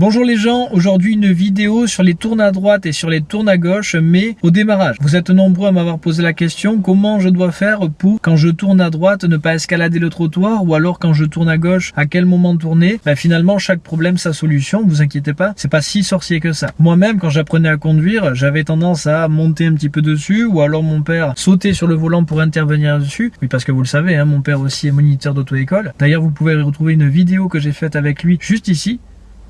Bonjour les gens, aujourd'hui une vidéo sur les tournes à droite et sur les tournes à gauche, mais au démarrage. Vous êtes nombreux à m'avoir posé la question, comment je dois faire pour, quand je tourne à droite, ne pas escalader le trottoir, ou alors quand je tourne à gauche, à quel moment tourner? Ben, Finalement, chaque problème sa solution, vous inquiétez pas, c'est pas si sorcier que ça. Moi-même, quand j'apprenais à conduire, j'avais tendance à monter un petit peu dessus, ou alors mon père sauter sur le volant pour intervenir dessus. Oui, parce que vous le savez, hein, mon père aussi est moniteur d'auto-école. D'ailleurs, vous pouvez retrouver une vidéo que j'ai faite avec lui juste ici,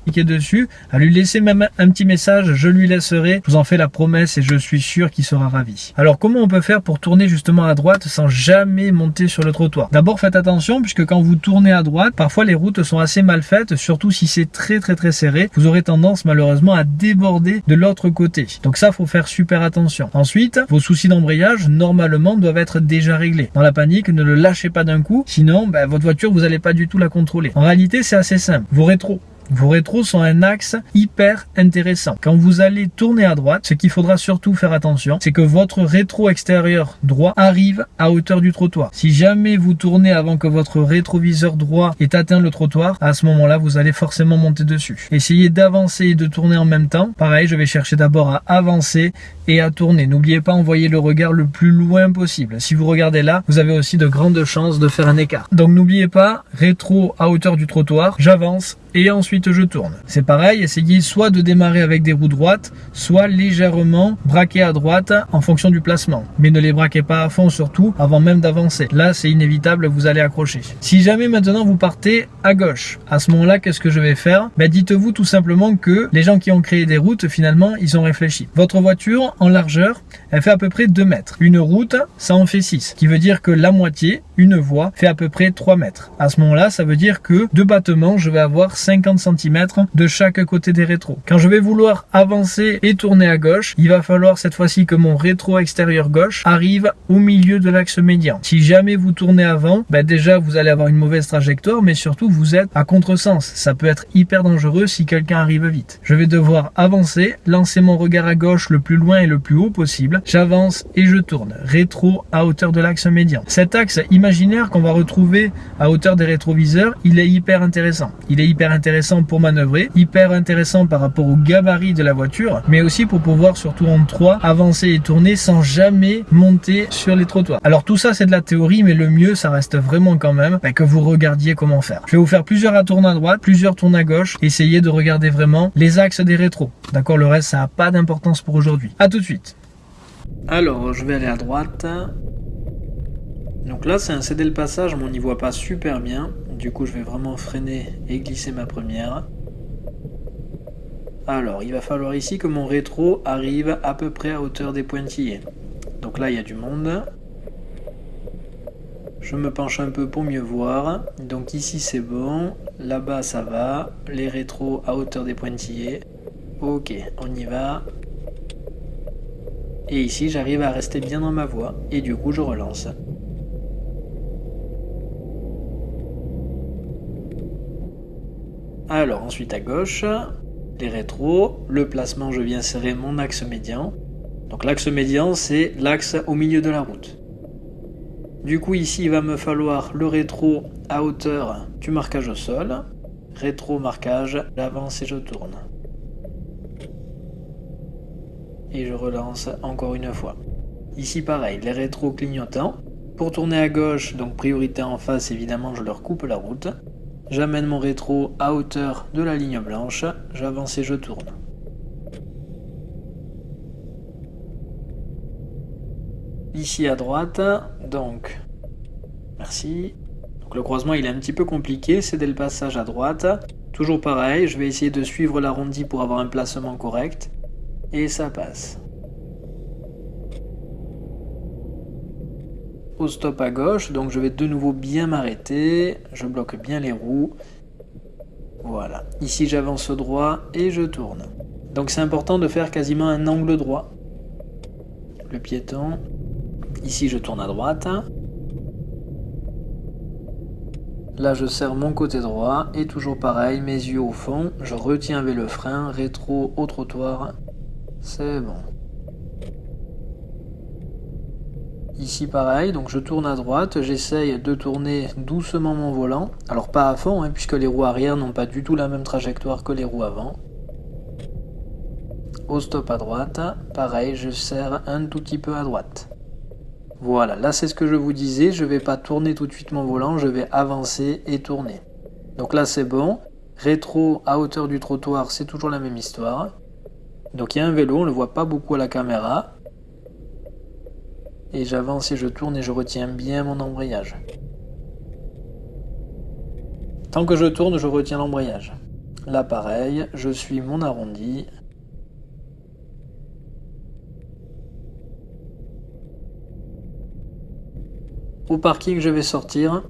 cliquez dessus, à lui laisser même un petit message, je lui laisserai, je vous en fais la promesse et je suis sûr qu'il sera ravi. Alors comment on peut faire pour tourner justement à droite sans jamais monter sur le trottoir? D'abord faites attention puisque quand vous tournez à droite, parfois les routes sont assez mal faites, surtout si c'est très très très serré, vous aurez tendance malheureusement à déborder de l'autre côté. Donc ça faut faire super attention. Ensuite, vos soucis d'embrayage normalement doivent être déjà réglés. Dans la panique, ne le lâchez pas d'un coup, sinon ben, votre voiture vous n'allez pas du tout la contrôler. En réalité c'est assez simple. Vos rétros vos rétros sont un axe hyper intéressant. Quand vous allez tourner à droite, ce qu'il faudra surtout faire attention, c'est que votre rétro extérieur droit arrive à hauteur du trottoir. Si jamais vous tournez avant que votre rétroviseur droit ait atteint le trottoir, à ce moment-là, vous allez forcément monter dessus. Essayez d'avancer et de tourner en même temps. Pareil, je vais chercher d'abord à avancer et à tourner. N'oubliez pas, envoyer le regard le plus loin possible. Si vous regardez là, vous avez aussi de grandes chances de faire un écart. Donc n'oubliez pas, rétro à hauteur du trottoir, j'avance et ensuite je tourne. C'est pareil, essayez soit de démarrer avec des roues droites, soit légèrement braquer à droite en fonction du placement. Mais ne les braquez pas à fond surtout avant même d'avancer. Là, c'est inévitable, vous allez accrocher. Si jamais maintenant vous partez à gauche, à ce moment-là, qu'est-ce que je vais faire? Ben, Dites-vous tout simplement que les gens qui ont créé des routes, finalement, ils ont réfléchi. Votre voiture, en largeur, elle fait à peu près 2 mètres. Une route, ça en fait 6. Qui veut dire que la moitié, une voie, fait à peu près 3 mètres. À ce moment-là, ça veut dire que deux battements, je vais avoir 50 cm de chaque côté des rétros. Quand je vais vouloir avancer et tourner à gauche, il va falloir cette fois-ci que mon rétro extérieur gauche arrive au milieu de l'axe médian. Si jamais vous tournez avant, ben déjà vous allez avoir une mauvaise trajectoire, mais surtout vous êtes à contresens. Ça peut être hyper dangereux si quelqu'un arrive vite. Je vais devoir avancer, lancer mon regard à gauche le plus loin et le plus haut possible. J'avance et je tourne. Rétro à hauteur de l'axe médian. Cet axe imaginaire qu'on va retrouver à hauteur des rétroviseurs, il est hyper intéressant. Il est hyper intéressant pour manœuvrer, hyper intéressant par rapport au gabarit de la voiture, mais aussi pour pouvoir surtout en 3 avancer et tourner sans jamais monter sur les trottoirs. Alors tout ça c'est de la théorie, mais le mieux ça reste vraiment quand même bah, que vous regardiez comment faire. Je vais vous faire plusieurs tourner à droite, plusieurs tours à gauche, essayez de regarder vraiment les axes des rétros. D'accord, le reste ça n'a pas d'importance pour aujourd'hui. A tout de suite. Alors je vais aller à droite. Donc là c'est un céder le passage, mais on n'y voit pas super bien. Du coup, je vais vraiment freiner et glisser ma première. Alors, il va falloir ici que mon rétro arrive à peu près à hauteur des pointillés. Donc là, il y a du monde. Je me penche un peu pour mieux voir. Donc ici, c'est bon. Là-bas, ça va. Les rétros à hauteur des pointillés. Ok, on y va. Et ici, j'arrive à rester bien dans ma voie. Et du coup, je relance. Alors ensuite à gauche, les rétros, le placement, je viens serrer mon axe médian. Donc l'axe médian, c'est l'axe au milieu de la route. Du coup ici, il va me falloir le rétro à hauteur du marquage au sol. Rétro marquage, j'avance et je tourne. Et je relance encore une fois. Ici pareil, les rétros clignotants. Pour tourner à gauche, donc priorité en face, évidemment, je leur coupe la route. J'amène mon rétro à hauteur de la ligne blanche, j'avance et je tourne. Ici à droite, donc, merci. Donc le croisement il est un petit peu compliqué, c'est dès le passage à droite. Toujours pareil, je vais essayer de suivre l'arrondi pour avoir un placement correct. Et ça passe. Stop à gauche, donc je vais de nouveau bien m'arrêter, je bloque bien les roues. Voilà, ici j'avance droit et je tourne. Donc c'est important de faire quasiment un angle droit. Le piéton, ici je tourne à droite. Là je serre mon côté droit et toujours pareil, mes yeux au fond, je retiens avec le frein, rétro au trottoir. C'est bon. Ici pareil, donc je tourne à droite, j'essaye de tourner doucement mon volant. Alors pas à fond, hein, puisque les roues arrière n'ont pas du tout la même trajectoire que les roues avant. Au stop à droite, pareil, je serre un tout petit peu à droite. Voilà, là c'est ce que je vous disais, je vais pas tourner tout de suite mon volant, je vais avancer et tourner. Donc là c'est bon, rétro à hauteur du trottoir, c'est toujours la même histoire. Donc il y a un vélo, on le voit pas beaucoup à la caméra, et j'avance et je tourne et je retiens bien mon embrayage. Tant que je tourne, je retiens l'embrayage. Là pareil, je suis mon arrondi. Au parking, je vais sortir.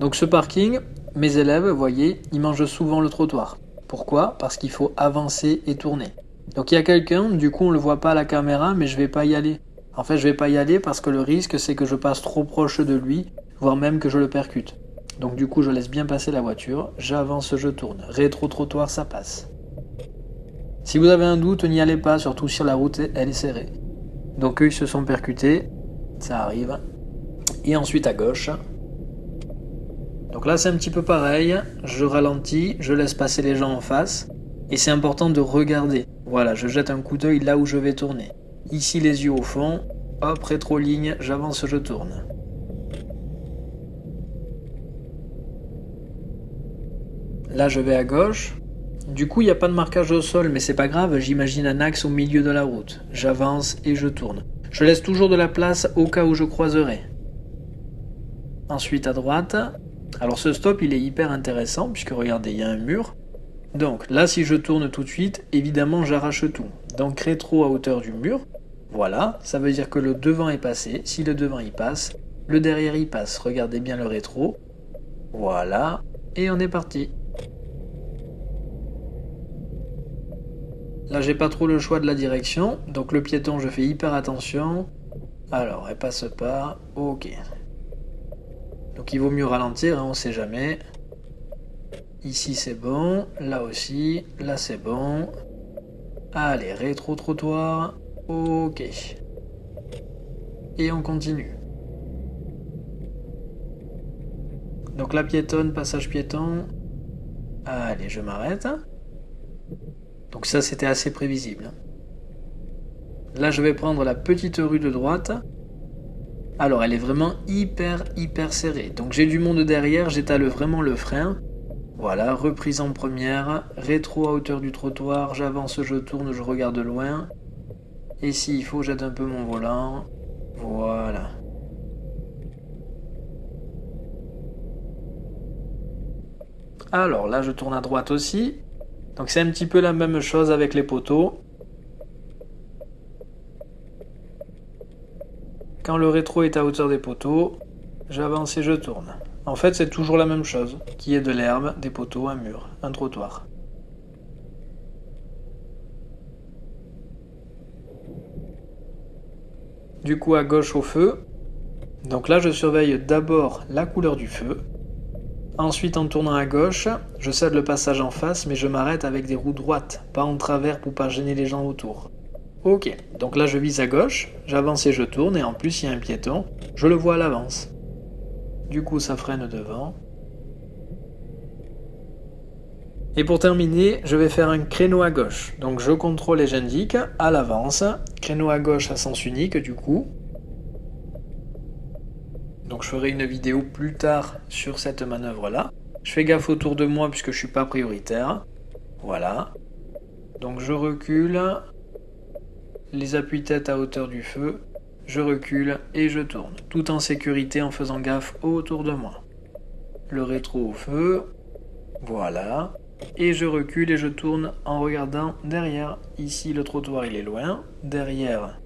Donc ce parking, mes élèves, vous voyez, ils mangent souvent le trottoir. Pourquoi? Parce qu'il faut avancer et tourner. Donc il y a quelqu'un, du coup on le voit pas à la caméra, mais je vais pas y aller. En fait, je vais pas y aller parce que le risque, c'est que je passe trop proche de lui, voire même que je le percute. Donc du coup, je laisse bien passer la voiture, j'avance, je tourne. Rétro-trottoir, ça passe. Si vous avez un doute, n'y allez pas, surtout si la route elle est serrée. Donc eux, ils se sont percutés, ça arrive. Et ensuite à gauche. Donc là, c'est un petit peu pareil. Je ralentis, je laisse passer les gens en face. Et c'est important de regarder. Voilà, je jette un coup d'œil là où je vais tourner. Ici les yeux au fond. Hop, rétro-ligne, j'avance, je tourne. Là, je vais à gauche. Du coup, il n'y a pas de marquage au sol, mais c'est pas grave, j'imagine un axe au milieu de la route. J'avance et je tourne. Je laisse toujours de la place au cas où je croiserai. Ensuite à droite. Alors ce stop, il est hyper intéressant, puisque regardez, il y a un mur. Donc là, si je tourne tout de suite, évidemment, j'arrache tout. Donc rétro à hauteur du mur. Voilà, ça veut dire que le devant est passé. Si le devant y passe, le derrière y passe. Regardez bien le rétro. Voilà, et on est parti. Là, j'ai pas trop le choix de la direction, donc le piéton, je fais hyper attention. Alors, elle passe pas. Ok. Donc il vaut mieux ralentir, hein, on sait jamais. Ici c'est bon, là aussi, là c'est bon. Allez, rétro-trottoir. Ok. Et on continue. Donc la piétonne, passage piéton. Allez, je m'arrête. Donc ça, c'était assez prévisible. Là, je vais prendre la petite rue de droite. Alors, elle est vraiment hyper, hyper serrée. Donc j'ai du monde derrière, j'étale vraiment le frein. Voilà, reprise en première, rétro à hauteur du trottoir, j'avance, je tourne, je regarde loin. Et s'il faut, j'aide un peu mon volant. Voilà. Alors là, je tourne à droite aussi. Donc c'est un petit peu la même chose avec les poteaux. Quand le rétro est à hauteur des poteaux, j'avance et je tourne. En fait, c'est toujours la même chose, qui est de l'herbe, des poteaux, un mur, un trottoir. Du coup, à gauche au feu. Donc là, je surveille d'abord la couleur du feu. Ensuite, en tournant à gauche, je cède le passage en face, mais je m'arrête avec des roues droites, pas en travers pour pas gêner les gens autour. Ok, donc là je vise à gauche, j'avance et je tourne, et en plus il y a un piéton, je le vois à l'avance. Du coup, ça freine devant. Et pour terminer, je vais faire un créneau à gauche. Donc je contrôle et j'indique à l'avance. Créneau à gauche à sens unique du coup. Donc je ferai une vidéo plus tard sur cette manœuvre là. Je fais gaffe autour de moi puisque je suis pas prioritaire. Voilà. Donc je recule. Les appuis-têtes à hauteur du feu je recule et je tourne, tout en sécurité en faisant gaffe autour de moi. Le rétro au feu, voilà, et je recule et je tourne en regardant derrière. Ici le trottoir il est loin, derrière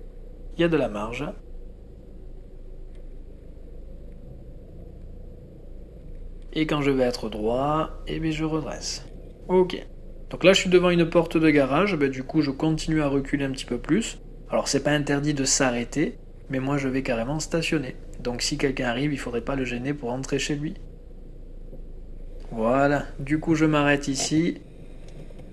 il y a de la marge. Et quand je vais être droit, eh bien je redresse. Ok. Donc là je suis devant une porte de garage, ben, du coup je continue à reculer un petit peu plus. Alors c'est pas interdit de s'arrêter, mais moi je vais carrément stationner. Donc si quelqu'un arrive, il faudrait pas le gêner pour rentrer chez lui. Voilà, du coup je m'arrête ici.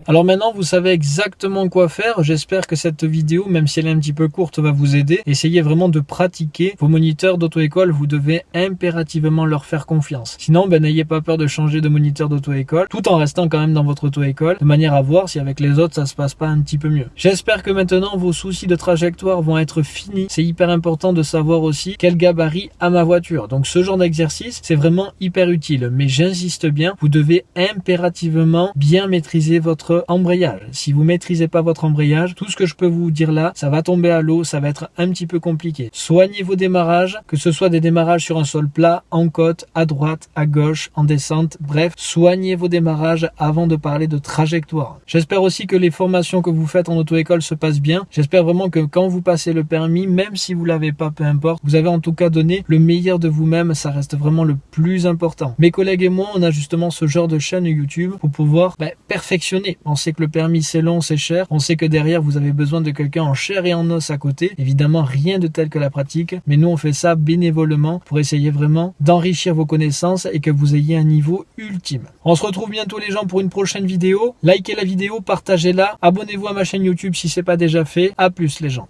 Alors maintenant, vous savez exactement quoi faire. J'espère que cette vidéo, même si elle est un petit peu courte, va vous aider. Essayez vraiment de pratiquer vos moniteurs d'auto-école. Vous devez impérativement leur faire confiance. Sinon, ben, n'ayez pas peur de changer de moniteur d'auto-école, tout en restant quand même dans votre auto-école, de manière à voir si avec les autres, ça se passe pas un petit peu mieux. J'espère que maintenant, vos soucis de trajectoire vont être finis. C'est hyper important de savoir aussi quel gabarit a ma voiture. Donc ce genre d'exercice, c'est vraiment hyper utile. Mais j'insiste bien, vous devez impérativement bien maîtriser embrayage. Si vous maîtrisez pas votre embrayage, tout ce que je peux vous dire là, ça va tomber à l'eau, ça va être un petit peu compliqué. Soignez vos démarrages, que ce soit des démarrages sur un sol plat, en côte, à droite, à gauche, en descente, bref, soignez vos démarrages avant de parler de trajectoire. J'espère aussi que les formations que vous faites en auto-école se passent bien. J'espère vraiment que quand vous passez le permis, même si vous l'avez pas, peu importe, vous avez en tout cas donné le meilleur de vous-même, ça reste vraiment le plus important. Mes collègues et moi, on a justement ce genre de chaîne YouTube pour pouvoir bah, perfectionner. On sait que le permis c'est long, c'est cher. On sait que derrière vous avez besoin de quelqu'un en chair et en os à côté. Évidemment, rien de tel que la pratique, mais nous on fait ça bénévolement pour essayer vraiment d'enrichir vos connaissances et que vous ayez un niveau ultime. On se retrouve bientôt les gens pour une prochaine vidéo. Likez la vidéo, partagez-la, abonnez-vous à ma chaîne YouTube si c'est pas déjà fait. À plus les gens.